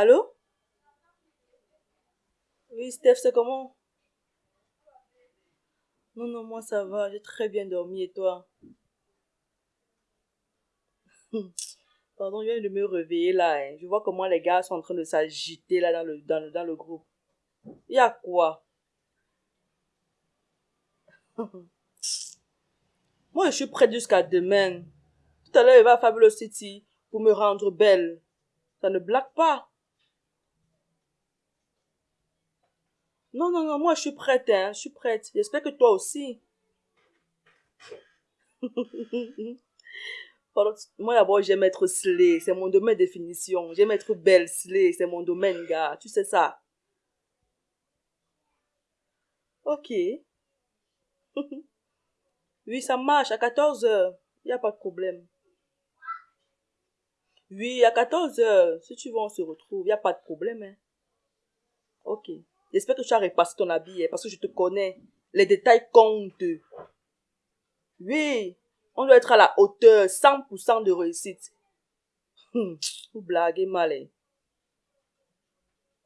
Allô? Oui, Steph, c'est comment? Non, non, moi ça va, j'ai très bien dormi et toi? Pardon, je viens de me réveiller là. hein. Je vois comment les gars sont en train de s'agiter là dans le, dans le, dans le groupe. Il y a quoi? Moi, je suis prête jusqu'à demain. Tout à l'heure, il va à Fabulous City pour me rendre belle. Ça ne blague pas. Non, non, non, moi, je suis prête, hein. Je suis prête. J'espère que toi aussi. Moi, d'abord, j'aime être slay. C'est mon domaine de définition. J'aime être belle, slay. C'est mon domaine, gars. Tu sais ça. Ok. Oui, ça marche. À 14 heures. Il n'y a pas de problème. Oui, à 14 heures. Si tu veux, on se retrouve. Il n'y a pas de problème, hein. Ok. J'espère que tu as repassé ton habit, hein, parce que je te connais. Les détails comptent. Oui. On doit être à la hauteur. 100% de réussite. Hum, vous blaguez mal, hein.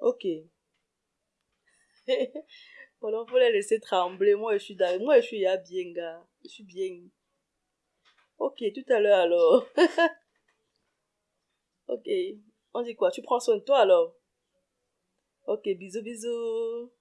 Ok. Voilà, faut les laisser trembler. Moi, je suis dans... Moi, je suis bien, gars. Je suis bien. Ok, tout à l'heure alors. ok. On dit quoi? Tu prends soin de toi alors? Ok, bisous, bisous.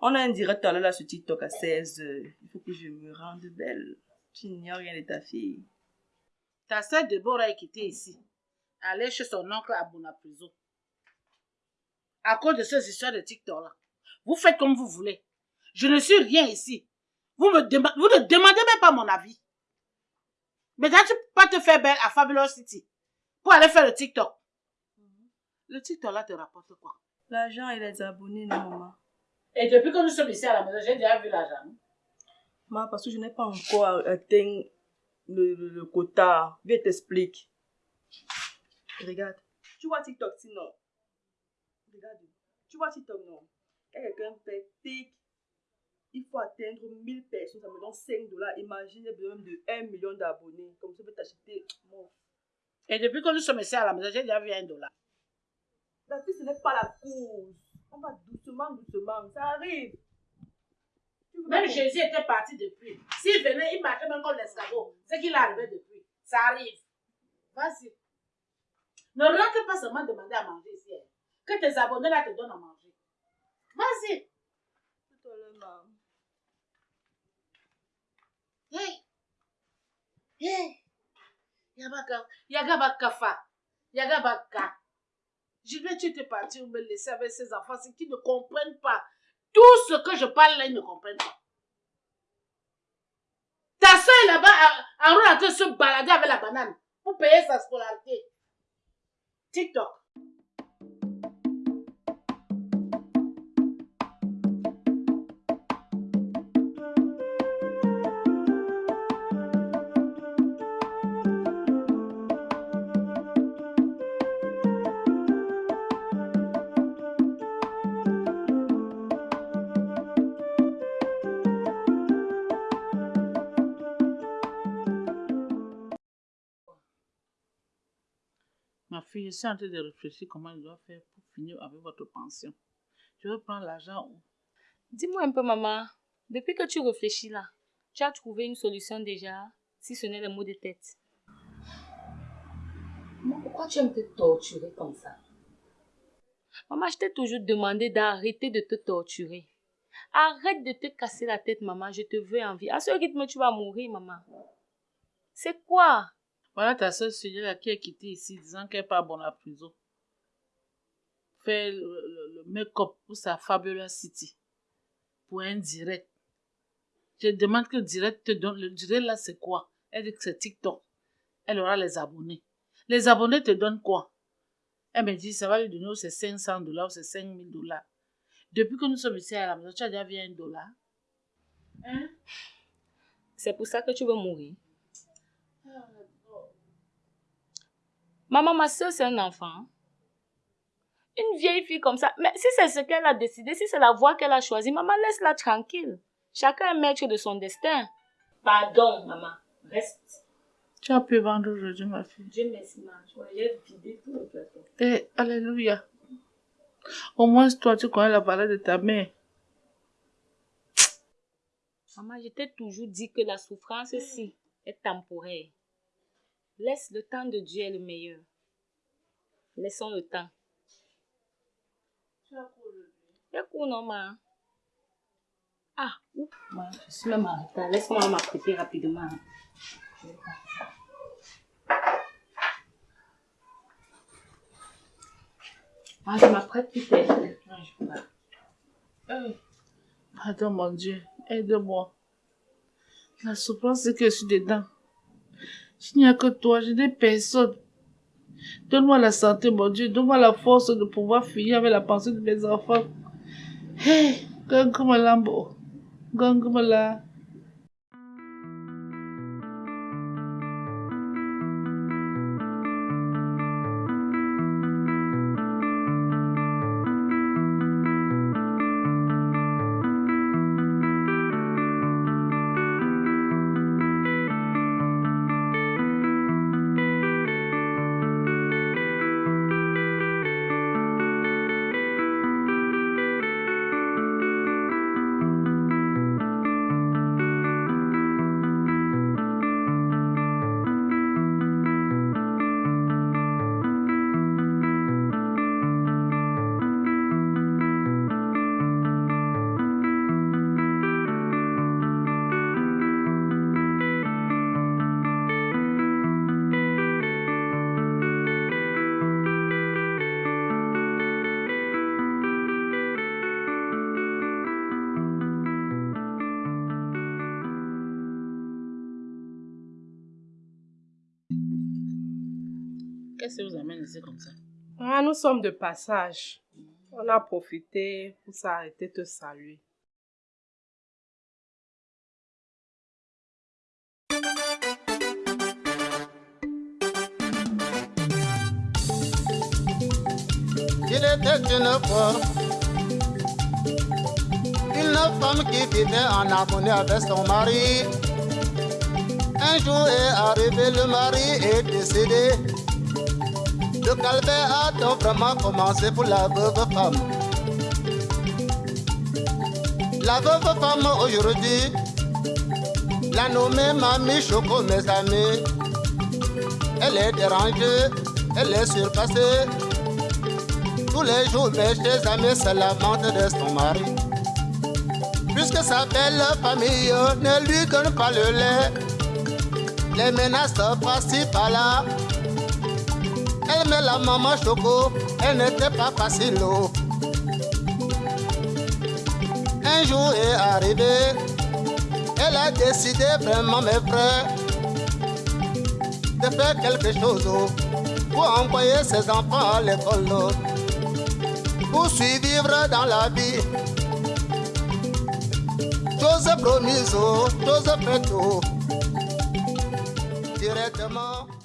On a un direct à l'heure sur TikTok à 16 heures. Il faut que je me rende belle. Tu n'ignores rien de ta fille. Ta sœur Déborah est quittée ici. Aller chez son oncle à Bonaprison. À cause de ces histoires de TikTok là. Vous faites comme vous voulez. Je ne suis rien ici. Vous, me dema- vous ne demandez même pas mon avis. Mais tu peux pas te faire belle à Fabulous City pour aller faire le TikTok. Le TikTok là te rapporte quoi? L'argent et les abonnés, non, maman? Et depuis que nous sommes ici à la maison, j'ai déjà vu l'argent. Maman, parce que je n'ai pas encore atteint le, le, le quota. Viens t'explique. Regarde. Tu vois TikTok sinon Regarde. Tu vois TikTok non Quand quelqu'un fait tic, il faut atteindre 1000 personnes, ça me donne 5 dollars. Imagine, j'ai besoin de 1 million d'abonnés. Comme ça, je peux t'acheter. Bon. Et depuis que nous sommes ici à la maison, j'ai déjà vu un dollar. La fille, ce n'est pas la cause. On va doucement, doucement. Ça arrive. Même Jésus était parti depuis. S'il venait, il marchait même comme l'escargot. C'est qu'il est arrivé depuis. Ça arrive. Vas-y. Ne rentre pas seulement demander à manger ici. hein. Que tes abonnés là te donnent à manger. Vas-y. Tout à l'heure, maman. Hey. Hey. Yabaka. Yagaba kafa. Vais tu étais parti me laisser avec ces enfants c'est qui ne comprennent pas. Tout ce que je parle là, ils ne comprennent pas. Ta soeur est là-bas en train de se balader avec la banane pour payer sa scolarité. TikTok. Je suis en train de réfléchir comment je dois faire pour finir avec votre pension. Tu veux prendre l'argent où? Dis-moi un peu, maman. Depuis que tu réfléchis là, tu as trouvé une solution déjà, si ce n'est le mot de tête. Maman, pourquoi tu aimes te torturer comme ça? Maman, je t'ai toujours demandé d'arrêter de te torturer. Arrête de te casser la tête, maman. Je te veux en vie. À ce rythme, tu vas mourir, maman. C'est quoi? Voilà ta soeur là qui est quittée ici disant qu'elle n'est pas bonne à prison. Fait le, make-up pour sa Fabulous City. Pour un direct. Je demande que le direct te donne. Le direct là, c'est quoi? Elle dit que c'est TikTok. Elle aura les abonnés. Les abonnés te donnent quoi? Elle me dit, ça va lui donner c'est 500 dollars ou c'est 5000 dollars. Depuis que nous sommes ici à la maison, tu as déjà vu un dollar. Hein? C'est pour ça que tu veux mourir. Maman, ma soeur, c'est un enfant. Une vieille fille comme ça. Mais si c'est ce qu'elle a décidé, si c'est la voie qu'elle a choisie, maman, laisse-la tranquille. Chacun est maître de son destin. Pardon, maman. Reste. Tu as pu vendre aujourd'hui, ma fille. Dieu merci, maman. J'ai vidé tout le plateau. Eh, alléluia. Au moins, toi, tu connais la valeur de ta mère. Maman, je t'ai toujours dit que la souffrance-ci est temporaire. Laisse le temps de Dieu est le meilleur. Laissons le temps. Tu as cours aujourd'hui? Non, maman? Ah, ouf, je suis même en retard. Laisse-moi m'apprêter rapidement. Ah, je m'apprête pas. Eh, Pardon, mon Dieu, aide-moi. La souffrance, c'est que je suis dedans. Il n'y a que toi, je n'ai personne. Donne-moi la santé, mon Dieu. Donne-moi la force de pouvoir finir avec la pensée de mes enfants. Hey, Gangumalambo. Gangumala. Qu'est-ce que vous amène ici comme ça? Ah, nous sommes de passage. On a profité pour s'arrêter te saluer. Il était une fois une femme qui vivait en harmonie avec son mari. Un jour est arrivé, le mari est décédé. Le calvaire a donc vraiment commencé pour la veuve femme. La veuve femme aujourd'hui, la nommée Mamie Choco, mes amis. Elle est dérangée, elle est surpassée. Tous les jours, mes chers amis se lamentent de son mari. Puisque sa belle famille ne lui donne pas le lait, les menaces passent par là. Met la maman choco, elle n'était pas facile. oh. Un jour est arrivé, elle a décidé vraiment, mes frères, de faire quelque chose oh, pour envoyer ses enfants à l'école, oh, pour survivre dans la vie. Chose promise, chose faite, directement.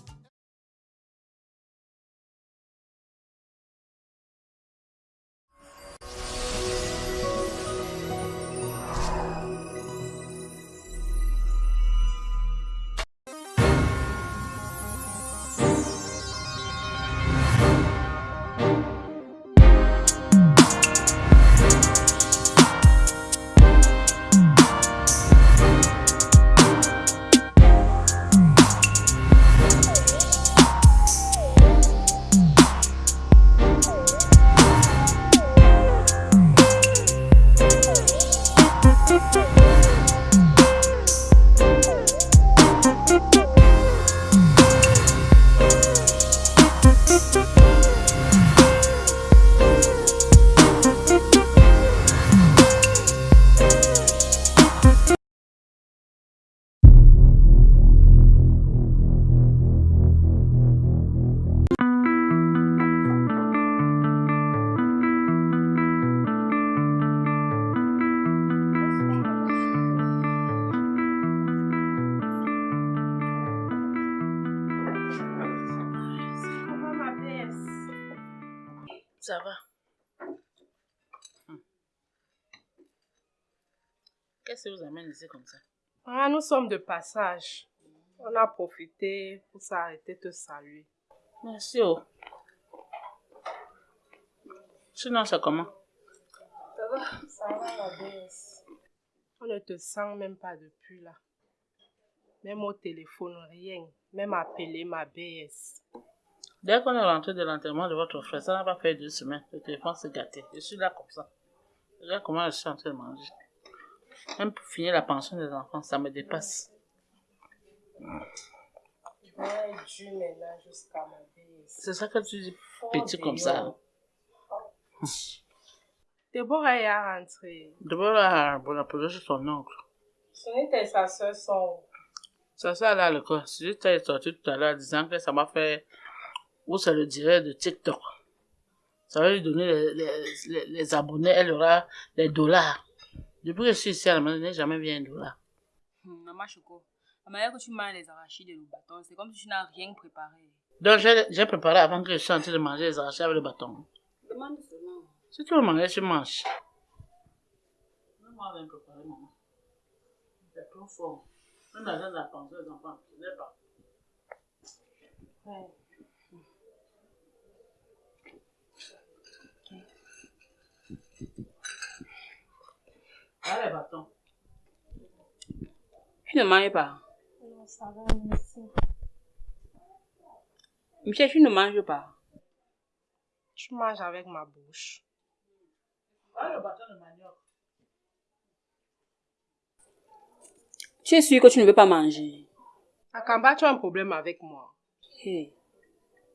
Vous amène ici comme ça Ah, nous sommes de passage. On a profité pour s'arrêter te saluer. Merci. Oh. Sinon, c'est comment? Ça va, ça va la BS. On ne te sent même pas depuis là. Même au téléphone, rien. Même appeler ma BS. Dès qu'on est rentré de l'enterrement de votre frère, ça n'a pas fait deux semaines. Le téléphone s'est gâté. Je suis là comme ça. Regarde comment je suis en train de manger. Même pour finir la pension des enfants, ça me dépasse. C'est ça que tu dis petit comme ça. Déborah est à rentrer. D'abord, là, bon, chez son oncle. Ce n'était sa soeur son. Ça, ça, là, le quoi. Si tu es sorti tout à l'heure disant que ça m'a fait, ou ça le dirait de TikTok. Ça va lui donner les, les, les, les abonnés, elle aura les dollars. Depuis que je suis ici à la maison, je n'ai jamais vu un dollar. Maman Choco, la manière que tu manges les arachides et le bâton, c'est comme si tu n'as rien préparé. Donc, j'ai préparé avant que je sois en train de manger les arachides avec le bâton. Demande seulement. Si tu veux manger, tu manges. Moi, je vais préparer, maman. C'est trop fort. Même l'argent de la pension des enfants, je n'ai pas. Ah, Tu ne manges pas. Non, ça va, merci. Michel, tu ne manges pas. Tu manges avec ma bouche. Ah, le bâton de manioc. Tu es sûr que tu ne veux pas manger Akamba, tu as un problème avec moi. Hey.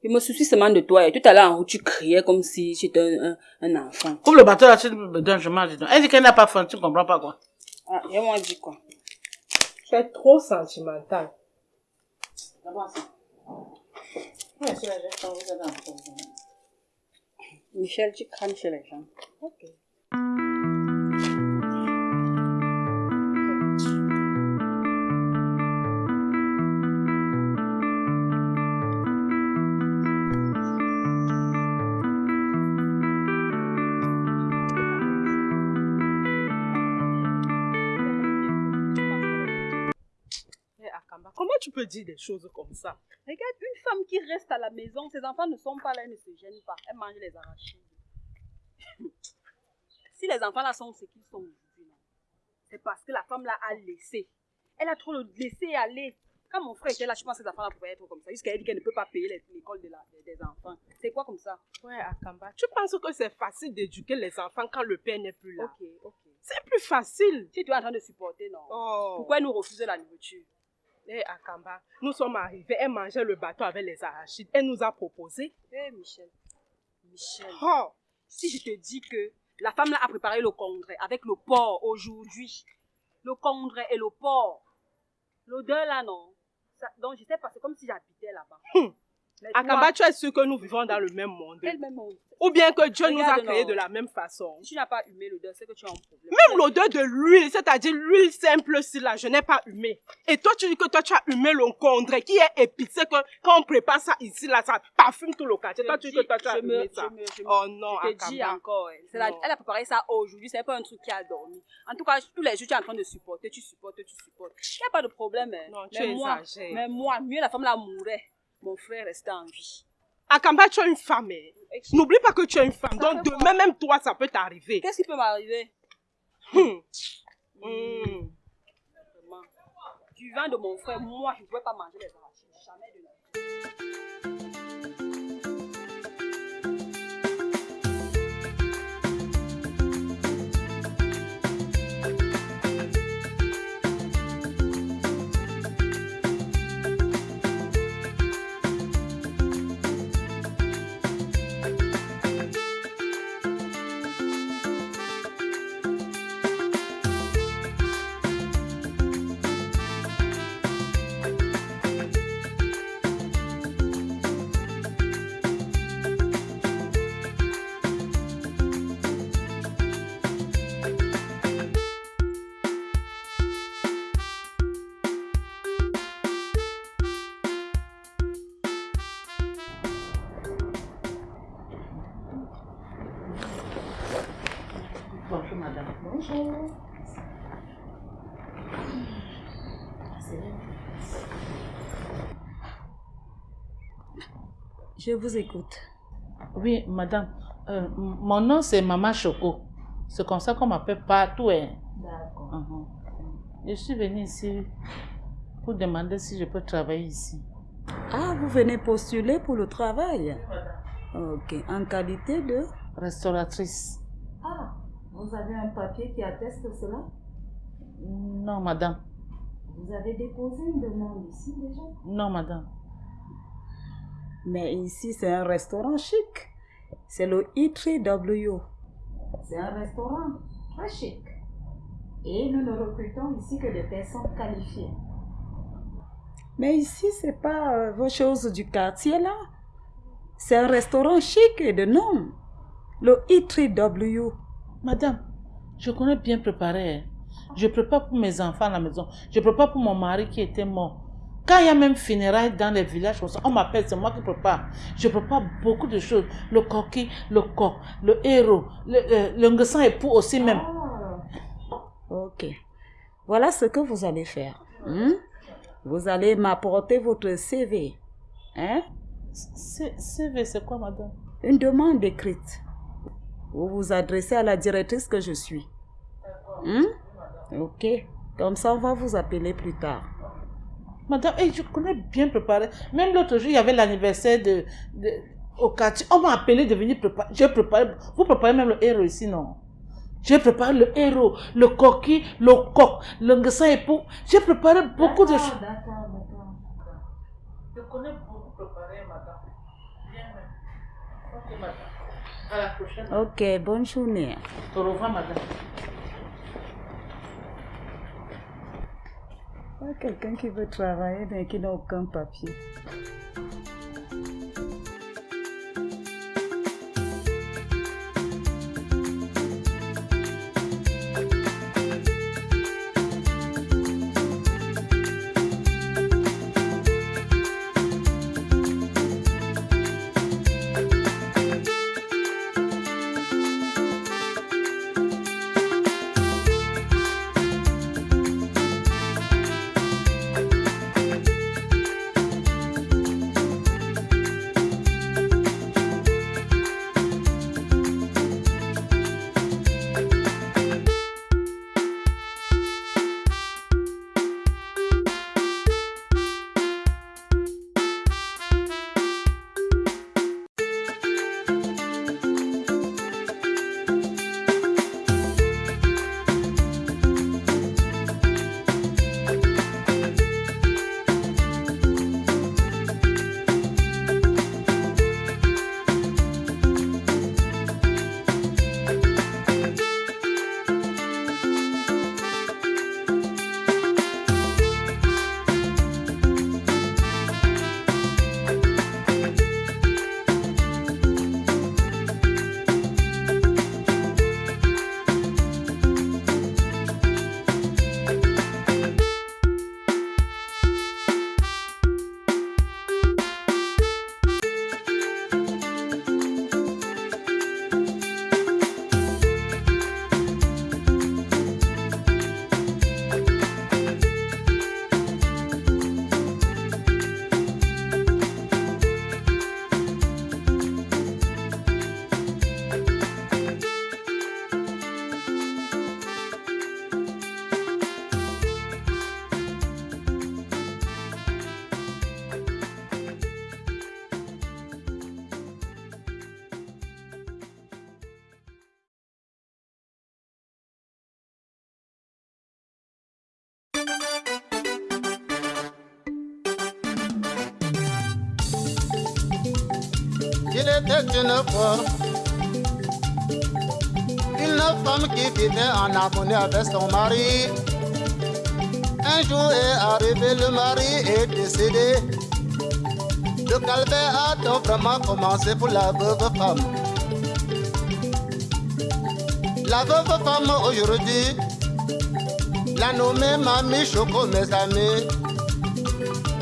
Je me soucie seulement de toi. Et tout à l'heure, en tu criais comme si tu étais un, un, un enfant. Comme le bâton là, tu me donnes, je mange. Elle dit qu'elle n'a pas faim, tu ne comprends pas quoi. Ah, et moi, dis quoi Tu es trop sentimental. D'abord, ça. Ouais, c'est la gestion, vous le problème. Michel, tu crames chez les gens. Ok. Tu peux dire des choses comme ça Regarde, une femme qui reste à la maison, ses enfants ne sont pas là, elle ne se gêne pas. Elle mange les arachides. si les enfants là sont ce qu'ils sont aujourd'hui, c'est parce que la femme là a laissé. Elle a trop laissé aller. Quand mon frère était là, je pense que ces enfants là pouvaient être comme ça? Jusqu'à elle dit qu'elle ne peut pas payer les- l'école de des- enfants. C'est quoi comme ça? Ouais, Akamba, tu penses que c'est facile d'éduquer les enfants quand le père n'est plus là? Ok, ok. C'est plus facile. Si tu es en train de supporter, non? Oh. Pourquoi elle nous refuse la nourriture? Eh, Akamba, nous sommes arrivés, elle mangeait le bateau avec les arachides. Elle nous a proposé. Eh, Michel. Michel. Oh, si je te dis que la femme là a préparé le congrès avec le porc aujourd'hui, le congrès et le porc, l'odeur là non, Ça- donc je sais pas, c'est comme si j'habitais là-bas. Hum. Akamba, tu es sûr que nous vivons dans le même monde quel même monde? Ou bien que Dieu nous a créés non. de la même façon Si tu n'as pas humé l'odeur, c'est que tu as un problème. Même l'odeur de l'huile, c'est-à-dire l'huile simple, si là, je n'ai pas humé. Et toi, tu dis que toi, tu as humé le condré qui est épicé, que quand on prépare ça ici, là, ça parfume tout le quartier. Toi, tu dis que toi, tu as me, humé je ça. me, je me- Oh non, je te dis encore, elle, la- a préparé ça aujourd'hui, c'est pas un truc qui a dormi. En tout cas, tous les jours, tu es en train de supporter, tu supportes, tu supportes. Il n'y a pas de problème. hein. Non, tu mais moi, exagères. mais moi, mieux la femme là mourait, mon frère restait en vie. Akamba, tu es une femme. hein. N'oublie pas que tu es une femme. Ça Donc, demain, même toi, ça peut t'arriver. Qu'est-ce qui peut m'arriver? Hum. Hum. Vraiment. Du vin de mon frère, moi, je ne pouvais pas manger les arachides. Je vous écoute. Oui, madame. Euh, mon nom, c'est Maman Choco. C'est comme ça qu'on m'appelle partout. hein. D'accord. Mhm. Je suis venue ici pour demander si je peux travailler ici. Ah, vous venez postuler pour le travail? Ok. En qualité de? Restauratrice. Ah, vous avez un papier qui atteste cela? Non, madame. Vous avez déposé une demande ici déjà? Non, madame. Mais ici, c'est un restaurant chic. C'est le E3W. C'est un restaurant très chic. Et nous ne recrutons ici que des personnes qualifiées. Mais ici, c'est pas euh, vos choses du quartier là. C'est un restaurant chic et de nom. Le E3W. Madame, je connais bien préparer. hein. Je prépare pour mes enfants à la maison. Je prépare pour mon mari qui était mort. Quand il y a même funérailles dans les villages, comme ça, on m'appelle, c'est moi qui prépare. Je prépare beaucoup de choses. Le coquille, le coq, le héros, le, le, le nguessan époux aussi même. Ok. Voilà ce que vous allez faire. hein. Vous allez m'apporter votre CV. Hein? CV, c'est quoi, madame? Une demande écrite. Vous vous adressez à la directrice que je suis. Hein? Ok. Comme ça, on va vous appeler plus tard. Madame, eh, je connais bien préparer. Même l'autre jour, il y avait l'anniversaire de, de- au quartier. On m'a appelé de venir préparer. J'ai préparé. Vous préparez même le héros ici, non? J'ai préparé le héros, le coquille, le coq, le nguessan époux. J'ai préparé beaucoup de choses. D'accord, d'accord. Je connais beaucoup préparé, madame. Bien même. Ok, madame. À la prochaine. Ok, bonne journée. Au revoir, madame. Quelqu'un qui veut travailler mais qui n'a aucun papier. Une femme qui vivait en harmonie avec son mari. Un jour est arrivé, le mari est décédé. Le calvaire a donc vraiment commencé pour la veuve femme. La veuve femme aujourd'hui, la nommée Mamie Choco, mes amis.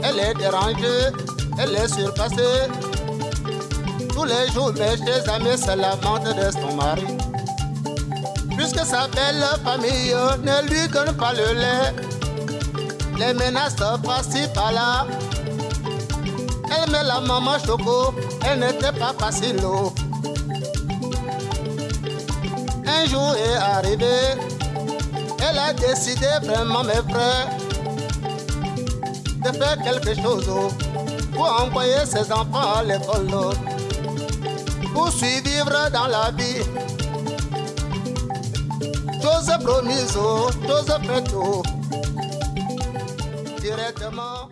Elle est dérangée, elle est surpassée. Tous les jours, mes chers amis se lamentent de son mari. Puisque sa belle famille ne lui donne pas le lait, les menaces par-là. Elle met la maman choco, elle n'était pas facile. Un jour est arrivé, elle a décidé vraiment, mes frères, de faire quelque chose pour envoyer ses enfants à l'école, pour survivre dans la vie. Chose promise, chose faite, directement.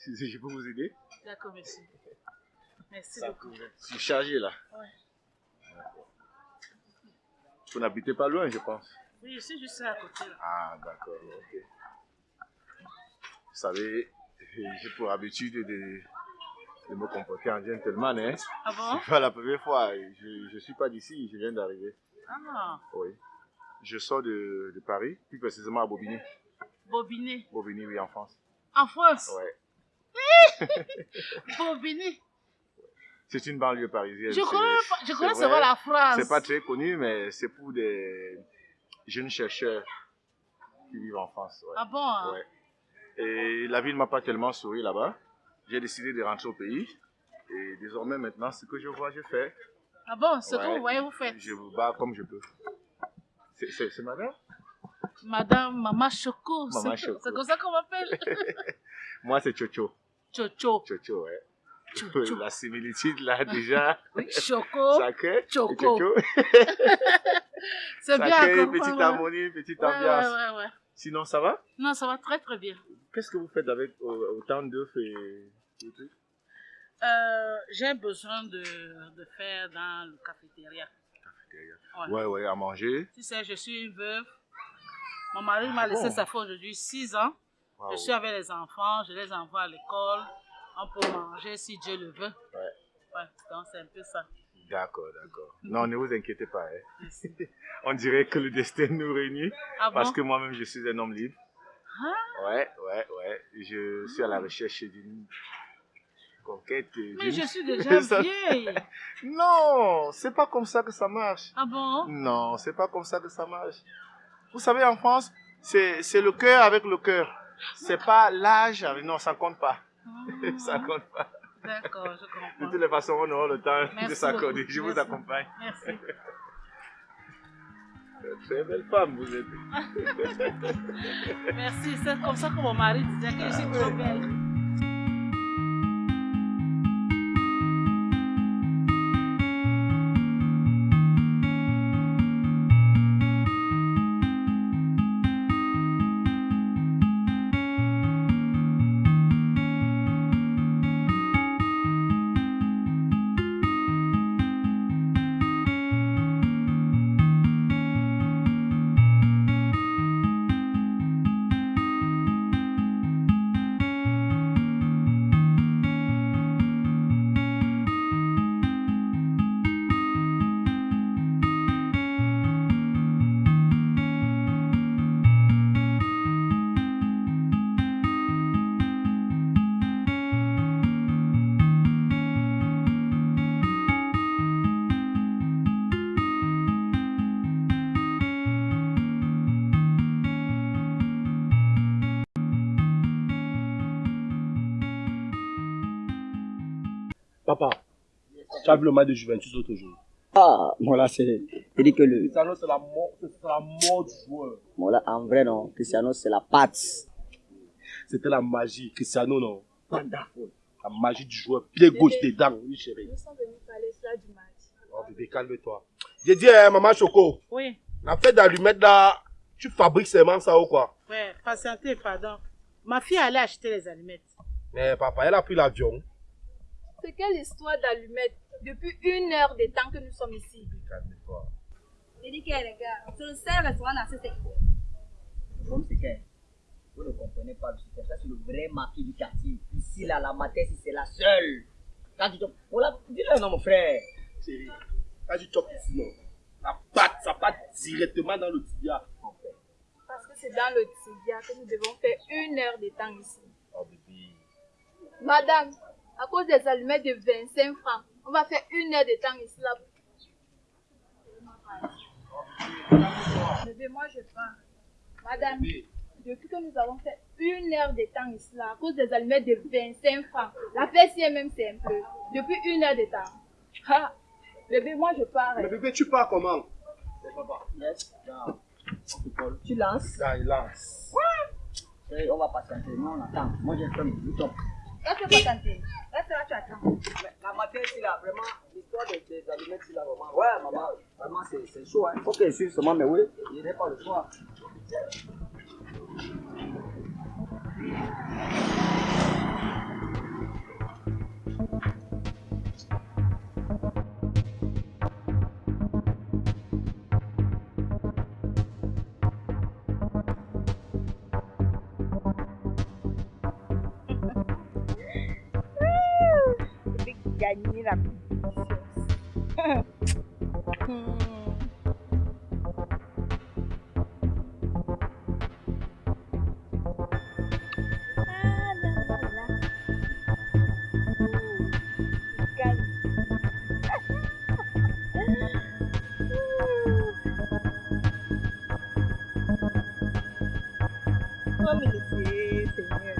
Si je peux vous aider D'accord, merci. Merci Ça, beaucoup. Je suis chargé là. Ouais. Vous n'habitez pas loin, je pense. Oui, je suis juste à côté. Là. Ah, d'accord, ok. Vous savez, j'ai pour habitude de, de me comporter en gentleman, hein. Ah bon? C'est pas la première fois. Je ne suis pas d'ici, je viens d'arriver. Ah, Oui. Je sors de, de Paris, plus précisément à Bobigny. Bobigny. Bobigny, oui, en France. En France? C'est une banlieue parisienne. Je connais, je c'est connais seulement la France. C'est pas très connu, mais c'est pour des jeunes chercheurs qui vivent en France. ouais. Ah bon hein? Ouais. Et la vie ne m'a pas tellement souri là-bas. J'ai décidé de rentrer au pays. Et désormais, maintenant, ce que je vois, je fais. Ah bon, ce que Ouais. vous voyez, vous faites. Je vous bats comme je peux. C'est- madame? Madame Mama Choco. C'est comme ça qu'on m'appelle. Moi, c'est Chocho. Chocho. Chocho, ouais. Chocho. La similitude, là, déjà. Oui, Choco. Sacré. Choco. C'est bien. Comme- petite ouais, ouais. harmonie, petite Ouais, ambiance. ouais, ouais, ouais. Sinon, ça va? Non, ça va très très bien. Qu'est-ce que vous faites avec euh, autant d'œufs et et tout Euh, J'ai besoin de, de faire dans le cafétéria. Ouais. Ouais, ouais, à manger. Tu sais, je suis une veuve. Mon mari m'a laissé, bon? ça fait aujourd'hui 6 ans. Je suis avec les enfants, je les envoie à l'école. On peut manger si Dieu le veut. Ouais. Ouais, donc c'est un peu ça. D'accord, d'accord. Non, ne vous inquiétez pas. hein. On dirait que le destin nous réunit Ah parce bon? que moi-même, je suis un homme libre. Ah. Ouais, ouais, ouais. Je suis à la recherche d'une conquête. Mais je suis déjà vieille. Non, c'est pas comme ça que ça marche. Ah bon? Non, c'est pas comme ça que ça marche. Vous savez, en France, c'est le cœur avec le cœur. C'est pas l'âge. Non, ça compte pas. ça compte pas. D'accord, je De comprends. toutes les façons, on aura le temps de s'accorder. Je vous accompagne. Merci. Très belle femme, vous êtes. Merci. C'est comme ça que mon mari disait que je suis trop belle. Tu as vu le match de Juventus l'autre jour Ah, bon là, c'est. Dit que le. Cristiano, c'est la mort, c'est la mort du joueur. Bon là, en vrai, non. Cristiano, c'est la patte. C'était la magie. Cristiano, non. Wonderful. La magie du joueur. Pied gauche dedans, oui, chérie. Nous sommes venus parler cela du match. Oh, bébé, calme-toi. J'ai dit, hein, maman Choco, Oui. la fête d'allumettes là, tu fabriques seulement ça ou quoi? Ouais, patientez, pardon. Ma fille allait acheter les allumettes. Mais papa, elle a pris l'avion. C'est quelle histoire d'allumettes depuis une heure de temps que nous sommes ici Calme-toi. C'est dit que les gars, c'est le seul restaurant dans ce secteur. Le problème, c'est que. Vous ne comprenez pas, c'est ça, c'est le vrai marquis du quartier. Ici, là, la matin, si c'est la seule. Quand tu te. Voilà, dis-le, non, mon frère. Chérie, quand tu chopes ici, non, la pâte, ça part directement dans le tibia. Parce que c'est dans le tibia que nous devons faire une heure de temps ici. Oh bébé. Madame, à cause des allumettes de 25 francs, on va faire une heure de temps ici là. Bébé, moi je pars. Madame, depuis que nous avons fait une heure de temps ici là, à cause des allumettes de 25 francs, la fête est même simple. Depuis une heure de temps. Ah, bébé, moi je pars. Mais bébé, tu pars comment? Papa, yes, non. Tu lances. Là, il lance. Et on va patienter. Nous, on attend. Moi, j'ai fait mon top. Reste pas tenter. Reste là, tu attends. Mais la matin, c'est là, vraiment, l'histoire des, des allumettes, c'est là, vraiment. Ouais, maman, vraiment, c'est c'est chaud. Il faut qu'elle suive seulement, mais oui, il n'est pas le choix. Gagner la compétition. Oh, mais laissez, Seigneur. Je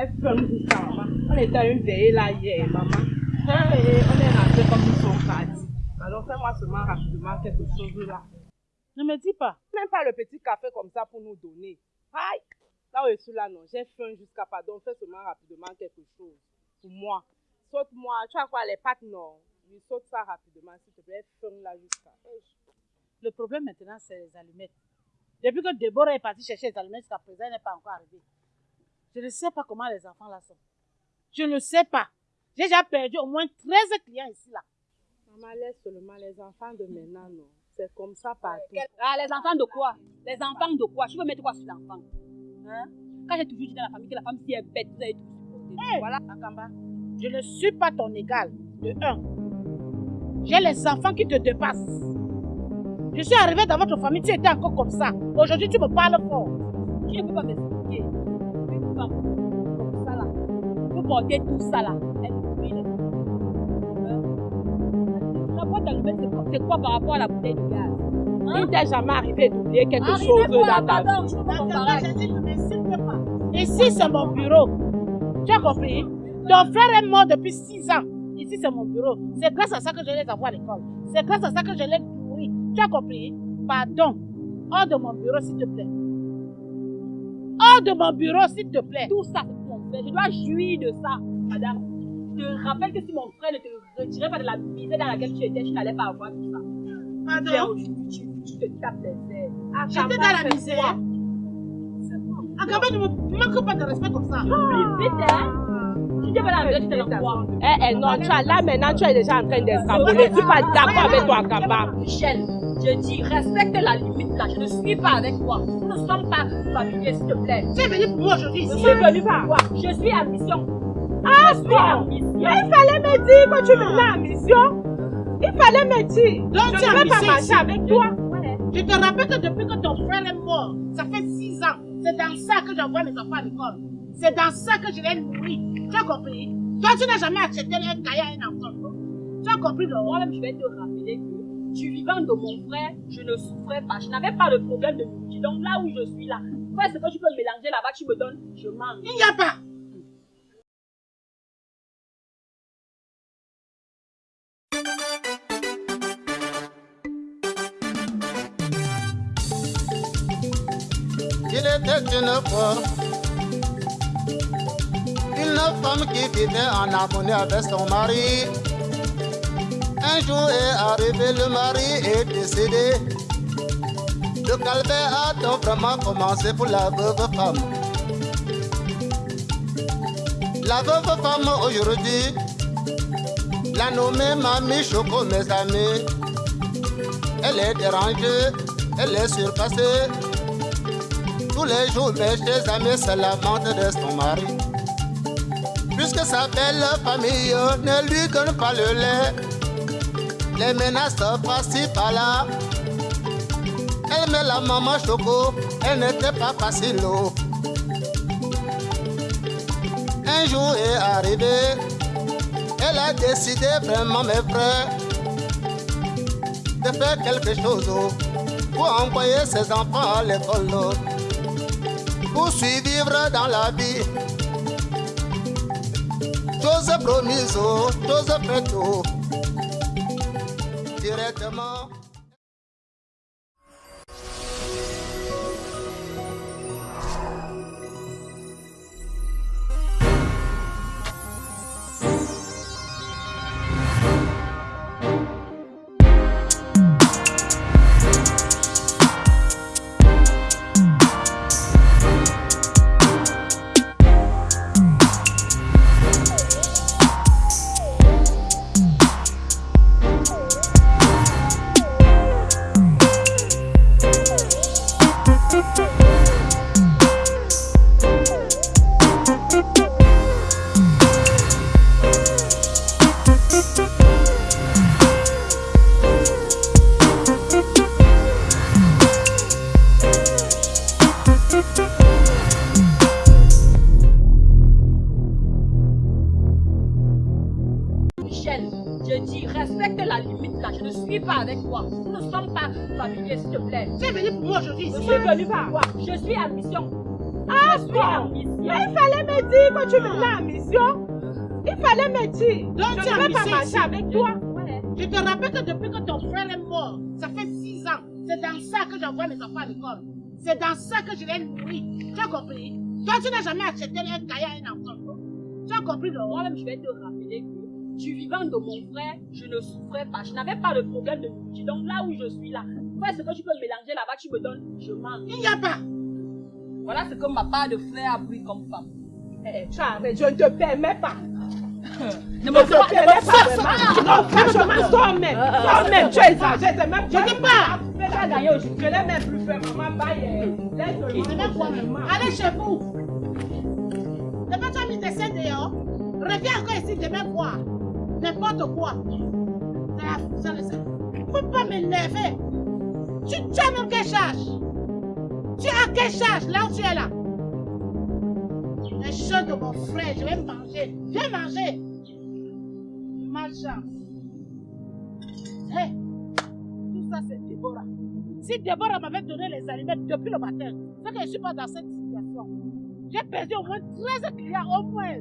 un coup ça, maman. On était à une veillée là hier, maman. Et on est rentré comme ils sont partis. Alors fais-moi seulement rapidement quelque chose là. Ne me dis pas. Même pas le petit café comme ça pour nous donner. Aïe! Là où je suis là, non, j'ai faim jusqu'à pardon. Fais seulement rapidement quelque chose pour moi. Saute-moi. Tu as quoi, les pâtes, non? Oui, saute ça rapidement, s'il te plaît. Faim là jusqu'à. Le problème maintenant, c'est les allumettes. Depuis que Déborah est partie chercher les allumettes, jusqu'à présent, elle n'est pas encore arrivée. Je ne sais pas comment les enfants là sont. Je ne sais pas. J'ai déjà perdu au moins 13 clients ici là. Maman, laisse seulement les enfants de maintenant, non. C'est comme ça partout. Ah, les enfants de quoi? Les enfants de quoi? Tu veux mettre quoi sur l'enfant? Hein? Quand j'ai toujours dit dans la famille que la femme si est bête, vous avez tout supporté. Voilà, Akamba. Je ne suis pas ton égal. De un. J'ai les enfants qui te dépassent. Je suis arrivée dans votre famille, tu étais encore comme ça. Aujourd'hui, tu me parles fort. Tu ne peux pas m'expliquer. Femme comme ça là, tout ça là. Elle brûle. Hein? La boîte d'allumettes, c'est quoi- c'est quoi par rapport à la bouteille de gaz? Il t'est jamais arrivé d'oublier quelque Arrivez chose dans ta pardon, vie. Ici, c'est mon bureau. Tu as compris? Ton frère est mort depuis 6 ans. Ici, c'est mon bureau. C'est grâce à ça que je les envoie à l'école. C'est grâce à ça que je les nourris. Tu as compris? Pardon. Hors de mon bureau, s'il te plaît. Hors de mon bureau, s'il te plaît. Tout ça, c'est pour mon frère. Je dois jouir de ça, madame. Je te rappelle que si mon frère ne te retirait pas de la misère dans laquelle tu étais, tu n'allais pas avoir tout ça. Viens Pardon aujourd'hui, tu, tu te tapes des airs. J'étais dans la misère. Akaba, ne me manque pas de respect comme ça. Vite, hein Tu pas dans la misère, tu quoi Eh, eh, non, tu as, là maintenant, tu es déjà en train d'escamboler. Je suis pas d'accord avec toi, Kamba. Michel, je dis, respecte la limite là. Je ne suis pas avec toi. Nous ne sommes pas familiers, s'il te plaît. Tu es venu pour moi aujourd'hui Je suis venu pour toi. Je suis en mission. Ah, je suis mission. Il fallait me dire que tu venais en mission. Il fallait me dire. Donc, je tu ne pas marcher avec toi. Je te rappelle que depuis que ton frère est mort, ça fait six ans, c'est dans ça que j'envoie mes enfants à l'école. C'est dans ça que je les nourris. Tu as compris? Toi, tu n'as jamais acheté un cahier à un enfant. Tu as compris, non Moi-même, je vais te rappeler que du vivant de mon frère, je ne souffrais pas. Je n'avais pas de problème de nourriture. Donc là où je suis là, fais ce que tu peux mélanger là-bas, tu me donnes, je mange. Il n'y a pas. Il était une fois une femme qui vivait en harmonie avec son mari. Un jour est arrivé, le mari est décédé. Le calvaire a donc vraiment commencé pour la veuve femme. La veuve femme aujourd'hui, la nommée Mamie Choco, mes amis. Elle est dérangée, elle est surpassée. Tous les jours, mes chers amis se lamentent de son mari. Puisque sa belle famille ne lui donne pas le lait, les menaces par-ci par-là. Elle met la maman choco, elle n'était pas facile. Un jour est arrivé, elle a décidé vraiment, mes frères, de faire quelque chose pour envoyer ses enfants à l'école. pour survivre dans la vie. Chose promise, chose faite, oh. Tu es je ne vais pas marcher avec toi. Je te rappelle que depuis que ton frère est mort, ça fait six ans, c'est dans ça que j'envoie mes enfants à l'école. C'est dans ça que je les nourris. Tu as compris? Toi, tu n'as jamais acheté un cahier à un enfant. Tu as compris, non Moi-même, je vais te rappeler que du vivant de mon frère, je ne souffrais pas. Je n'avais pas de problème de nourriture. Donc là où je suis là, fais ce que tu peux mélanger là-bas, tu me donnes, je mange. Il n'y a pas. Voilà ce que ma part de frère a pris comme femme. Eh, tu arrêtes, je ne te permets pas. Ne Je me ne fais pas- pas. Non, franchement, toi-même. Toi-même, tu exagères. C'est même Je dis pas. Tu as gagné aujourd'hui. Je l'ai même plus fait, maman. Bye. Laisse-le. Allez chez vous. Demain, tu as mis tes seins dehors. Reviens encore ici demain voir. N'importe quoi. C'est la- Faut pas m'énerver. Tu, tu as même quelle charge? Tu as quelle charge? Là où tu es là Les choses de mon frère, je vais manger. Viens manger. Hé, tout ça c'est Déborah. Si Déborah m'avait donné les aliments depuis le matin, c'est que je ne suis pas dans cette situation. J'ai perdu au moins 13 clients, au moins.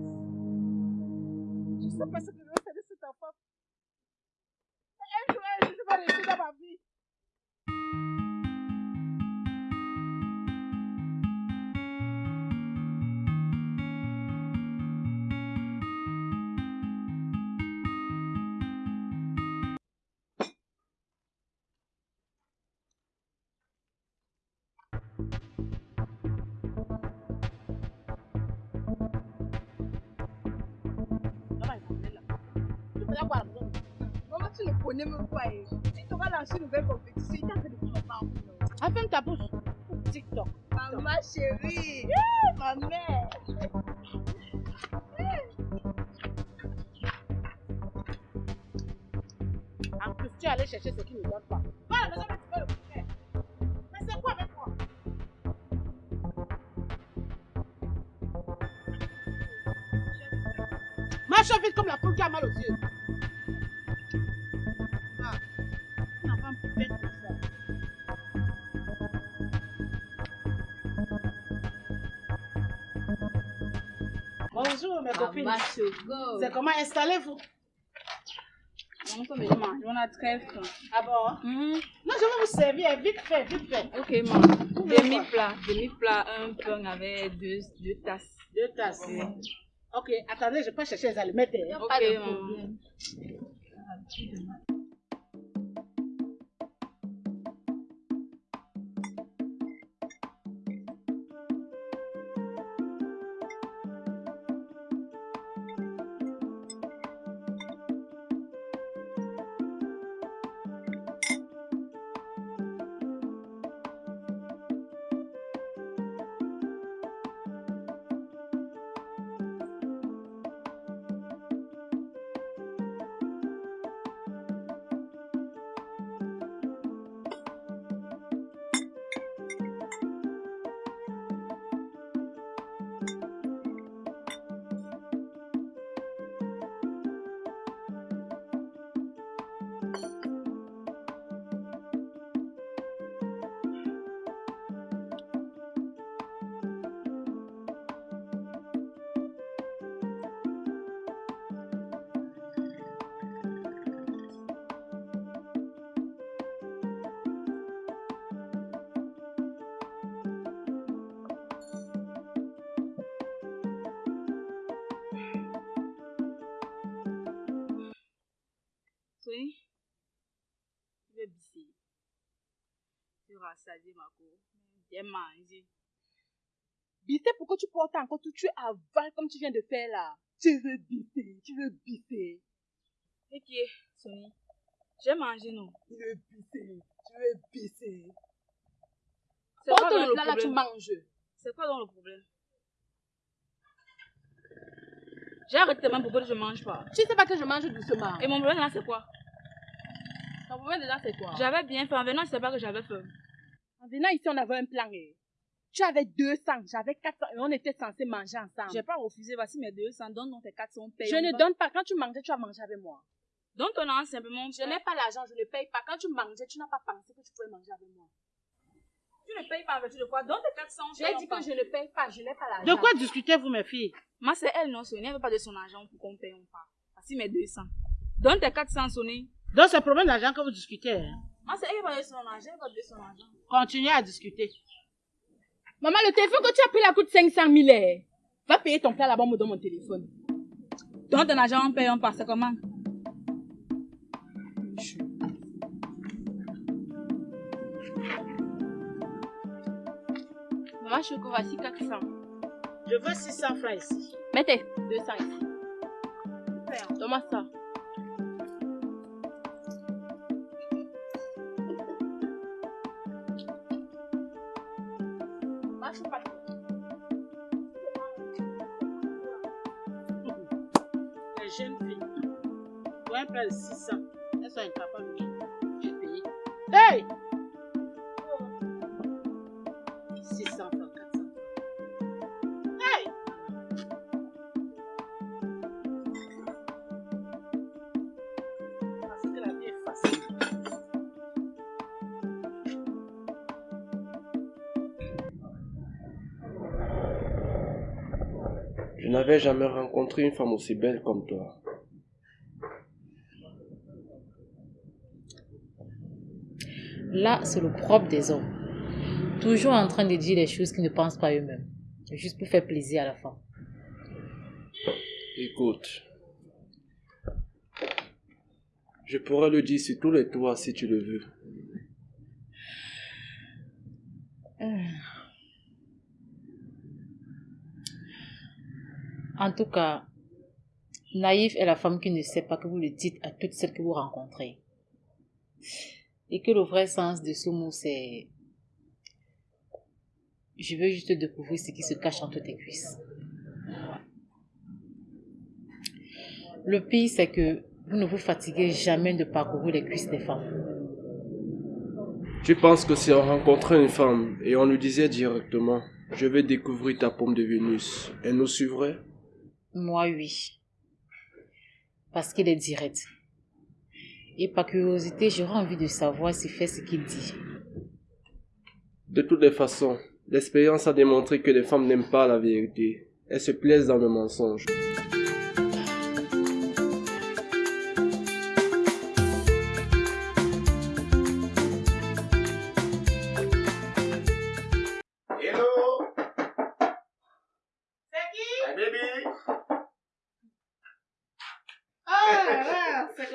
Je ne sais pas ce que je vais faire de cet enfant. Un jour, un jour, je vais réussir dans ma vie. Une nouvelle compétition. Il t'a fait de. Ah, ferme ta bouche. TikTok. Maman chérie. Ma mère. En plus, tu es allé chercher ce qui ne donne pas. Va à la maison, mais tu peux le faire. Mais c'est quoi avec moi? Marche vite comme la poule qui a mal aux yeux. Choco. C'est comment installez-vous? On a très faim. Ah bon? Non, je vais vous servir vite fait, vite fait. Ok, maman. Demi-plat. Demi-plat, un pain avec deux, deux tasses. Deux tasses. Ok, attendez, je peux chercher les allumettes. hein. Ok, maman. Rassasier ma cour. Bien manger. Bisser, pourquoi tu portes encore tout? Tu avales comme tu viens de faire là. Tu veux bisser, tu veux bisser. Ok, Sony. J'ai mangé, non Tu veux bisser, tu veux bisser. C'est quoi dans le plat là, tu manges. C'est quoi dans le problème? J'ai arrêté même pourquoi je mange pas. Tu sais pas que je mange doucement. Et mon problème là, c'est quoi? Ton problème déjà, c'est quoi? J'avais bien faim. En venant, je sais pas que j'avais faim. En venant ici, on avait un plan. eh. Tu avais 200, j'avais 400 et on était censés manger ensemble. J'ai pas refusé. Voici mes 200. Donne donc tes 400 paye. Je ne donne pas. Quand tu mangeais, tu as mangé avec moi. Donne ton argent simplement. Je n'ai pas l'argent, je ne paye pas. Quand tu mangeais, tu n'as pas pensé que tu pouvais manger avec moi. Tu ne payes pas en vertu de quoi? Donne tes 400. J'ai dit que je ne paye pas, je n'ai pas l'argent. De quoi discutez-vous, mes filles? Moi, c'est elle, non, Sony. Elle veut pas de son argent pour qu'on paye, on part. Voici mes 200. Donne tes 400, Sony. Donc, c'est le problème d'argent que vous discutez. hein. Moi, c'est elle qui va de son argent. Elle veut de son argent. Continuez à discuter. Maman, le téléphone que tu as pris là coûte 500 000. eh. Va payer ton plat là-bas, on me donne mon téléphone. Donne ton argent, on paye, on. C'est comment? Maman, Choco, voici 400. Je veux 600 francs ici. Mettez 200 ici. Donne-moi ça. Pour un plat de 600, elles sont incapables de payer. Hey n'avais jamais rencontré une femme aussi belle comme toi. Là, c'est le propre des hommes. Toujours en train de dire des choses qu'ils ne pensent pas eux-mêmes. Juste pour faire plaisir à la femme. Écoute, je pourrais le dire sur tous les toits si tu le veux. En tout cas, Naïve est la femme qui ne sait pas que vous le dites à toutes celles que vous rencontrez. Et que le vrai sens de ce mot, c'est... Je veux juste découvrir ce qui se cache entre tes cuisses. Le pire, c'est que vous ne vous fatiguez jamais de parcourir les cuisses des femmes. Tu penses que si on rencontrait une femme et on lui disait directement Je vais découvrir ta pomme de Vénus, elle nous suivrait? Moi, oui. Parce qu'il est direct. Et par curiosité, j'aurais envie de savoir s'il fait ce qu'il dit. De toutes les façons, l'expérience a démontré que les femmes n'aiment pas la vérité. Elles se plaisent dans le mensonge.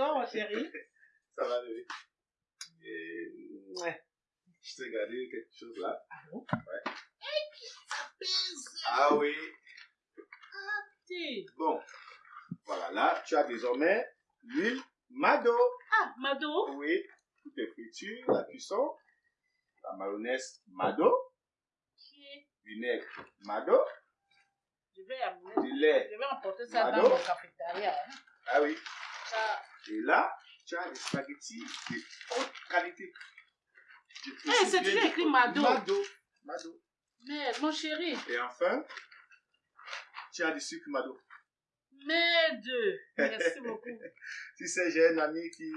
Ah, c'est quoi, mon chéri Ça va, bébé. Et, ouais. Je t'ai gardé quelque chose là. Ah bon? Ouais. Ah oui. Bon. Voilà, là, tu as désormais l'huile Mado. Ah, Mado Oui. Toutes les fritures, la cuisson, la mayonnaise Mado, vinaigre Mado, Je vais amener. du lait. Je vais emporter ça Mado. dans mon cafétéria. hein. Ah oui. Ça. Et là, tu as des spaghettis de haute qualité. Eh, c'est de écrit Mado. Mado. Mado. Mais, mon chéri, Et enfin, tu as du sucre Mado. deux. Merci beaucoup. Tu sais, j'ai un ami qui,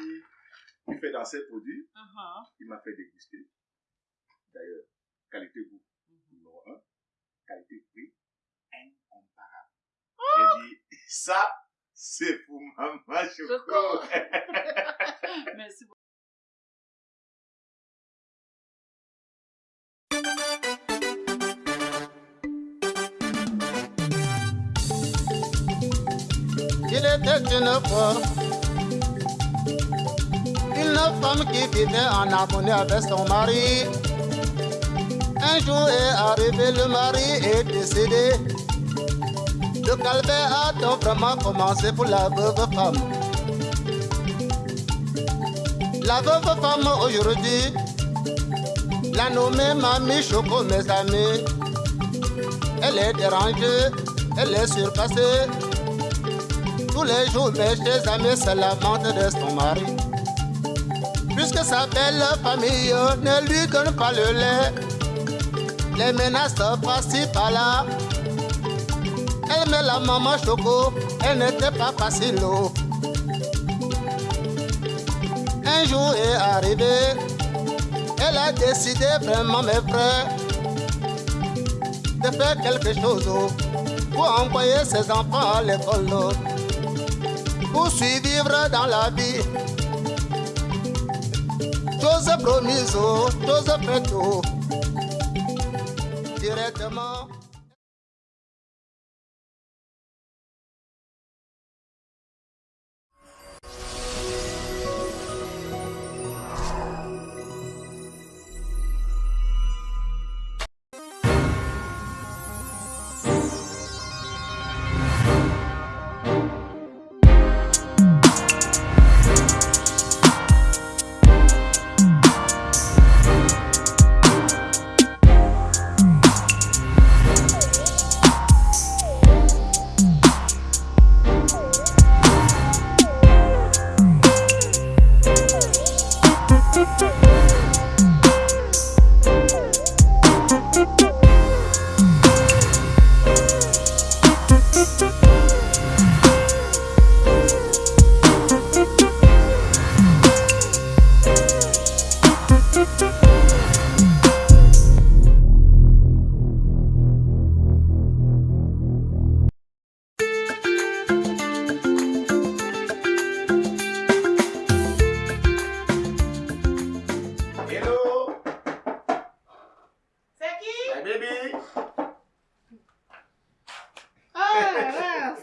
qui fait dans ses produits. Uh-huh. Il m'a fait déguster. D'ailleurs, qualité goût. Numéro un. Qualité prix. Incomparable. J'ai dit, ça, c'est pour maman Choco. Merci beaucoup. Il était une fois une femme qui vivait en harmonie avec son mari. Un jour est arrivé, le mari est décédé. Le calvaire a donc vraiment commencé pour la veuve femme. La veuve femme aujourd'hui, la nommée Mamie Choco, mes amis. Elle est dérangée, elle est surpassée. Tous les jours, mes chers amis se lamentent de son mari. Puisque sa belle famille ne lui donne pas le lait, les menaces par-ci par-là. Elle met la maman choco, elle n'était pas facile. oh. Un jour est arrivé, elle a décidé vraiment, mes frères, de faire quelque chose oh, pour envoyer ses enfants à l'école. oh pour survivre dans la vie. Chose promise, chose faite, directement.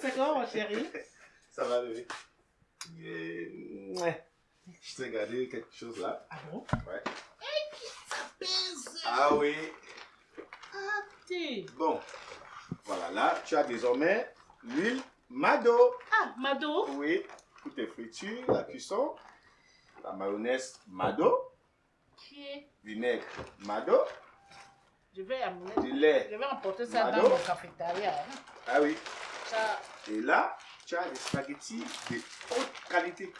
C'est quoi, mon chéri Ça va, bébé. Et, ouais. Je t'ai gardé quelque chose là. Ah bon? Ouais. Ah oui. Bon. Voilà, là, tu as désormais l'huile Mado. Ah, Mado. Oui, toutes tes fritures, la cuisson, la mayonnaise Mado, Qui est vinaigre Mado, Je vais amener. du lait. Je vais emporter ça Mado. dans mon cafétéria. hein. Ah oui. Ça. Et là, tu as des spaghettis de haute qualité.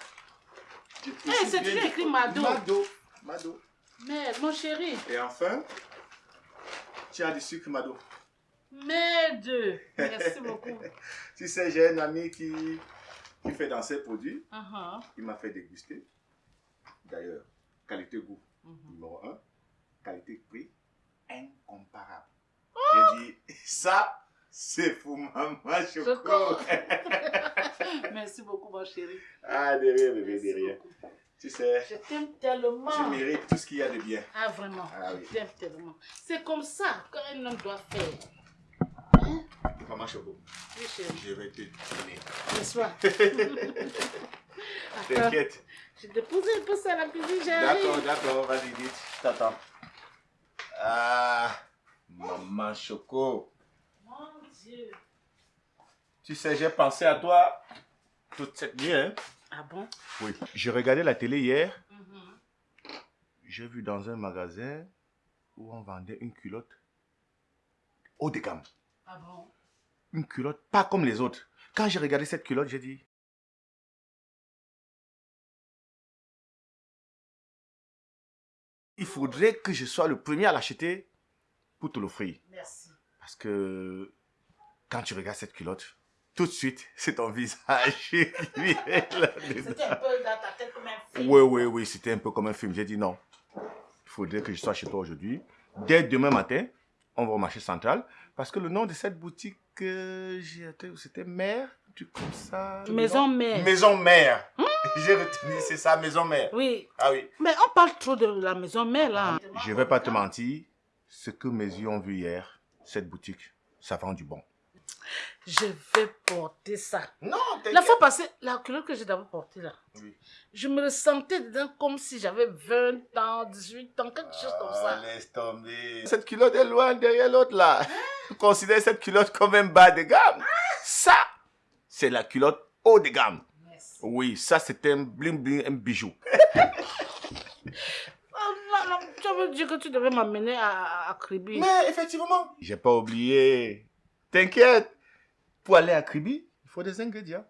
Eh, c'est toujours écrit Mado. Mado. Mado. Mais, mon chéri. Et enfin, tu as du sucre Mado. Deux. Merci beaucoup. Tu sais, j'ai un ami qui, qui fait dans ses produits. Uh-huh. Il m'a fait déguster. D'ailleurs, qualité-goût, Mhm. numéro 1. Qualité-prix, incomparable. Oh! J'ai dit, ça, c'est pour maman Choco. Choco. Merci beaucoup, mon chéri. ah, de rien, bébé, Merci de rien. beaucoup. Tu sais, Je t'aime tellement. tu mérites tout ce qu'il y a de bien. Ah, vraiment. Ah oui. Je t'aime tellement. C'est comme ça qu'un homme doit faire. Maman Choco, Oui, chéri. je vais te donner. N'est-ce pas T'inquiète. Je dépose un peu ça à la cuisine, j'arrive. D'accord, d'accord, vas-y, vite, je t'attends. Ah, maman Choco. Dieu. Tu sais, j'ai pensé à toi toute cette nuit. Hein? Ah bon? Oui. J'ai regardé la télé hier. Mhm. J'ai vu dans un magasin où on vendait une culotte haut de gamme. Ah bon? Une culotte pas comme les autres. Quand j'ai regardé cette culotte, j'ai dit... Il faudrait que je sois le premier à l'acheter pour te l'offrir. Merci. Parce que quand tu regardes cette culotte, tout de suite, c'est ton visage qui. C'était un peu dans ta tête comme un film. Oui, oui, oui, c'était un peu comme un film. J'ai dit non. Il faudrait que je sois chez toi aujourd'hui. Dès demain matin, on va au marché central. Parce que le nom de cette boutique, euh, c'était Mère, truc comme ça. Maison. Mère. Maison Mère. j'ai retenu, c'est ça, Maison Mère. Oui. Ah oui. Mais on parle trop de la maison mère là. Je vais pas te mentir. Ce que mes yeux ont vu hier, cette boutique, ça vend du bon. Je vais porter ça. Non, La fois passée, la culotte que j'ai d'abord portée là, Oui. je me ressentais dedans comme si j'avais 20 ans, 18 ans, quelque chose comme Ah, ça. laisse tomber. Cette culotte est loin derrière l'autre là. Considère cette culotte comme un bas de gamme. Ça, c'est la culotte haut de gamme. Oui, ça c'est un bling bling, un bijou. Oh, tu veux dire que tu devais m'amener à, à, à Kribi. Mais effectivement. J'ai pas oublié. T'inquiète. Pour aller à Kribi, il faut des ingrédients.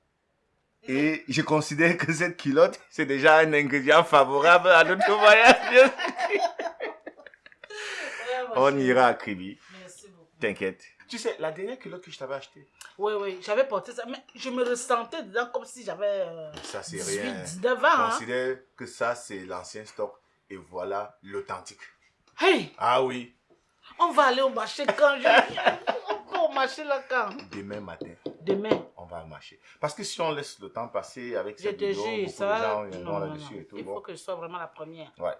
Et je considère que cette culotte, c'est déjà un ingrédient favorable à notre voyage. On ira à Kribi. Merci beaucoup. T'inquiète. Tu sais, la dernière culotte que je t'avais achetée, Oui, oui, j'avais porté ça, mais je me ressentais dedans comme si j'avais euh, ça c'est 18, rien. 19 ans. hein. Considère que ça c'est l'ancien stock et voilà l'authentique. Hey, Ah oui, on va aller au marché quand je viens. au marché là quand demain matin, Demain. on va au marché. Parce que si on laisse le temps passer avec cette te vidéo, beaucoup de ça. gens Non, non, non. là-dessus et tout. Il bon. faut que je sois vraiment la première. Ouais.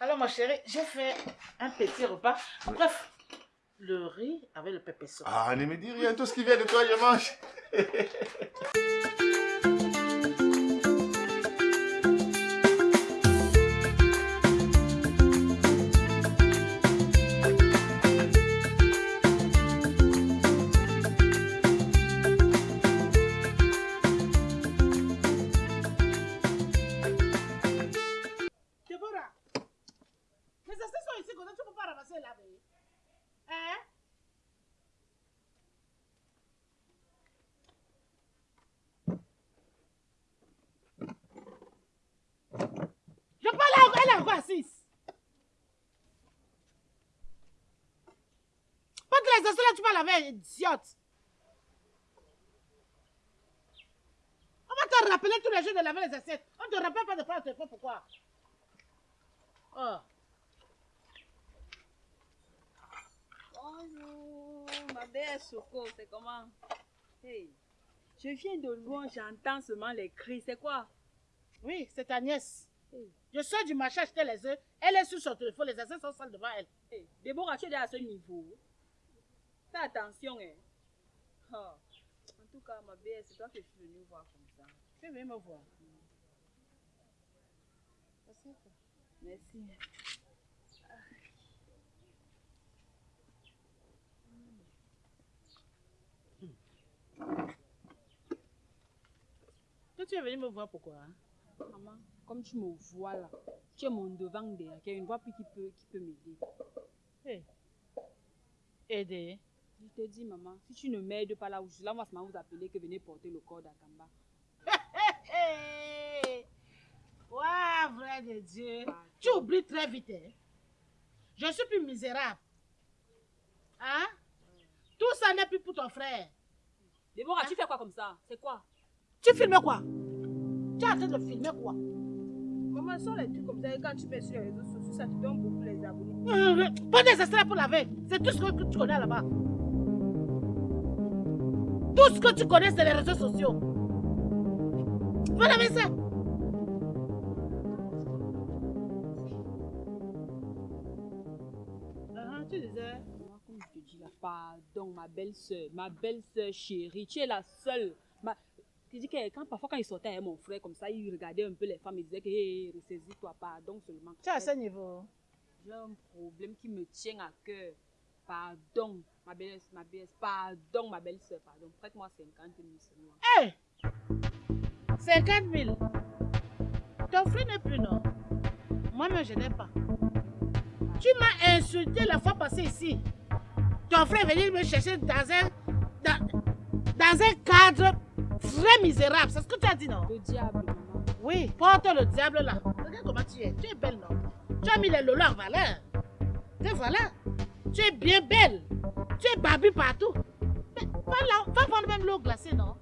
Alors, ma chérie, j'ai fait un petit repas. Bref, le riz avec le pépé sauce. Ah, ne me dis rien, tout ce qui vient de toi, je mange. idiote. On va te rappeler tous les jours de laver les assiettes. On te rappelle pas de prendre le téléphone, pourquoi? Oh. Bonjour, ma belle Soko, c'est comment? Hey, je viens de loin, j'entends seulement les cris, c'est quoi? Oui, c'est ta nièce. Je sors du marché acheter les œufs. Elle est sur son téléphone, les assiettes sont sales devant elle. hey, Déborah, tu es à ce niveau. Fais attention, hein. Oh. En tout cas, ma belle, c'est toi que je suis venue voir comme ça. Tu viens me voir? Merci. tu es venu me voir pourquoi hein? Maman, comme tu me vois là, tu es mon devant derrière, qu'il y a une voix qui peut, qui peut m'aider. Hey. Aider Je te dis, maman, si tu ne m'aides pas là où je suis là, on va vous appeler que venez porter le corps d'Akamba. Ouah, vrai de Dieu. Tu oublies très vite. Hein? Je suis plus misérable. Hein? Tout ça n'est plus pour ton frère. Déborah, tu fais quoi comme ça? C'est quoi? Tu filmes quoi? Tu es en train de filmer quoi? Maman, sans les trucs comme ça, et quand tu mets sur les réseaux sociaux, ça te donne beaucoup les abonnés. Pas des extraits pour laver. C'est tout ce que tu connais là-bas. Tout ce que tu connais, c'est les réseaux sociaux. Va laver ça? Ah, tu disais Maman, comme je te dis là, pardon, ma belle-sœur, ma belle-sœur chérie, tu es la seule. Ma... Tu dis que quand, parfois quand il sortait avec mon frère comme ça, il regardait un peu les femmes, il disait que hey, ressaisis-toi, pardon seulement. Tu es à ce niveau. J'ai un problème qui me tient à cœur. Pardon, ma belle, ma belle, pardon, ma belle-sœur, pardon. Prête-moi 50 000 seulement. Hé 50 000. Ton frère n'est plus, non? Moi-même, je n'ai pas. Tu m'as insulté la fois passée ici. Ton frère est venu me chercher dans un, dans, dans un cadre très misérable. C'est ce que tu as dit, non? Le diable, maman. Oui, porte le diable là. Regarde comment tu es. Tu es belle, non? Tu as mis les lolas en valeur. Et voilà. Tu es bien belle. Tu es babi partout. Mais va là, va prendre même l'eau glacée, non?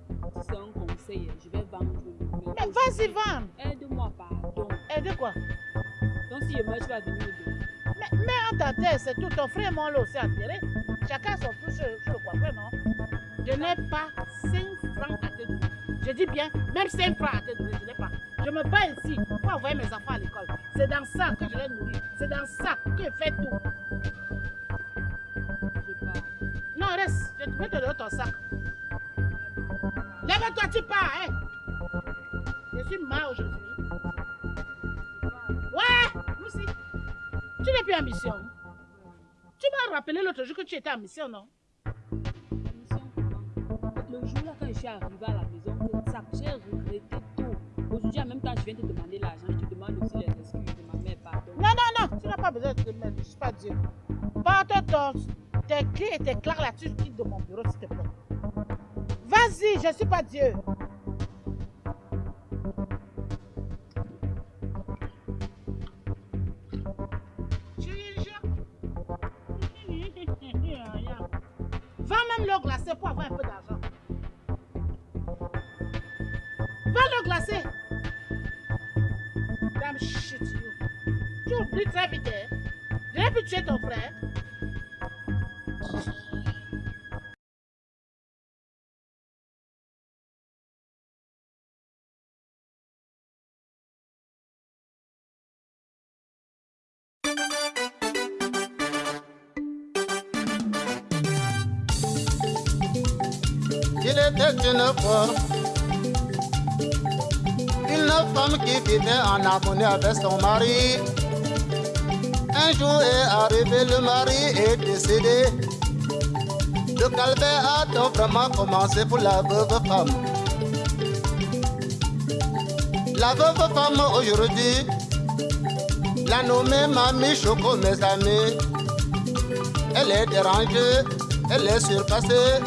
C'est un conseil, je vais vendre le Mais vas-y, vendre. Aide-moi, pardon. Aide quoi? Donc si je meurs, tu vas venir me donner. Mais, mais en ta tête, c'est tout. Ton frère et moi, là aussi enterré. Chacun son sur, sur le coiffeur, non Je n'ai pas 5 francs à te donner. Je dis bien, même 5 francs à te donner, je n'ai pas. Je me bats ici pour envoyer mes enfants à l'école. C'est dans ça que je les nourris. C'est dans ça que je fais tout. Non, reste. Je vais te donner ton sac. Lève-toi, tu pars, hein. Je suis mal aujourd'hui. Ouais, nous aussi. Tu n'es plus en mission. Tu m'as rappelé l'autre jour que tu étais en mission, non? Le jour là, quand je suis arrivée à la maison, j'ai regretté tout. Aujourd'hui, en même temps, je viens te demander l'argent. Je te demande aussi les excuses de ma mère, pardon. Non, non, non, tu n'as pas besoin de te mettre, je ne suis pas Dieu. Porte ton, tes clés et tes claques là-dessus, quitte de mon bureau, s'il te plaît. Vas-y, je ne suis pas Dieu. Va même l'eau glacée pour avoir un peu d'argent. Va l'eau glacée. Damn shit, you. Tu oublies très vite, hein? Pu tuer ton frère. Il était une fois une femme qui vivait en harmonie avec son mari. Un jour est arrivé, le mari est décédé. Le calvaire a donc vraiment commencé pour la veuve femme. La veuve femme aujourd'hui, la nommée Mamie Choco, mes amis. Elle est dérangée, elle est surpassée.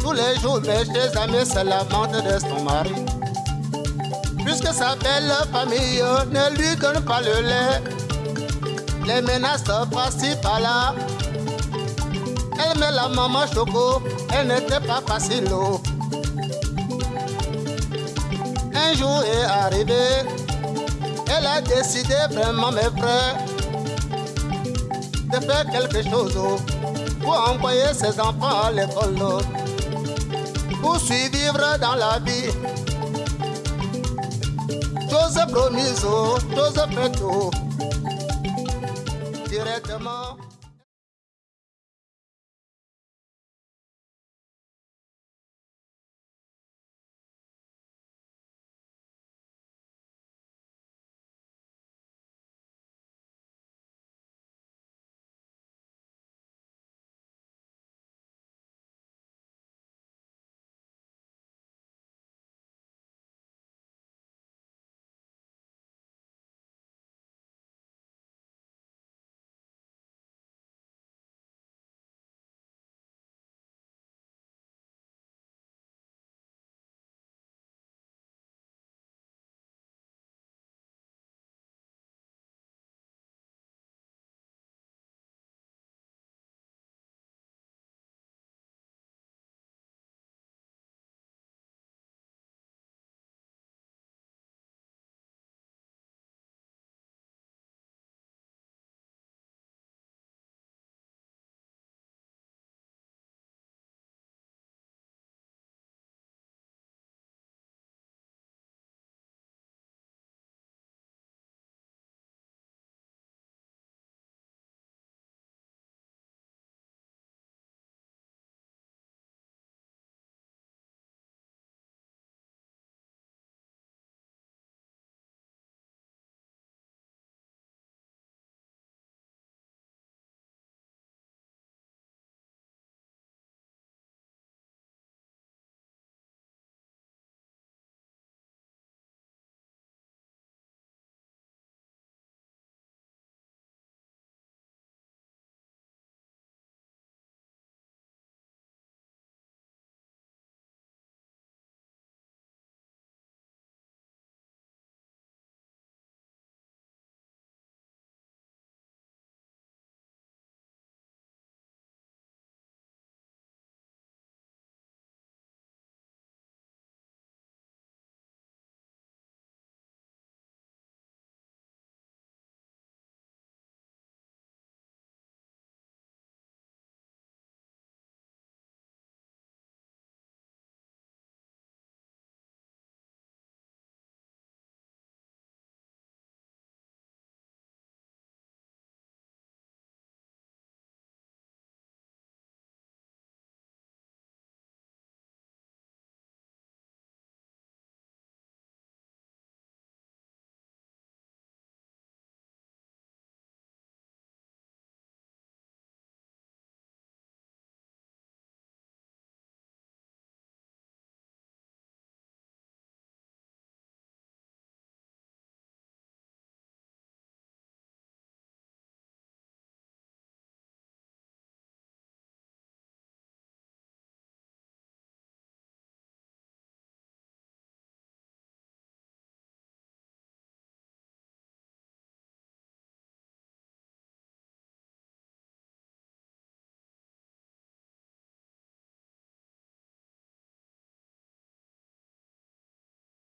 Tous les jours, mes chers amis se lamentent de son mari. Puisque sa belle famille ne lui donne pas le lait, les menaces par-ci par-là. Elle met la maman choco, elle n'était pas facile. Un jour est arrivé, elle a décidé vraiment, mes frères, de faire quelque chose pour envoyer ses enfants à l'école. pour survivre dans la vie. Chose promise, chose faite, oh. directement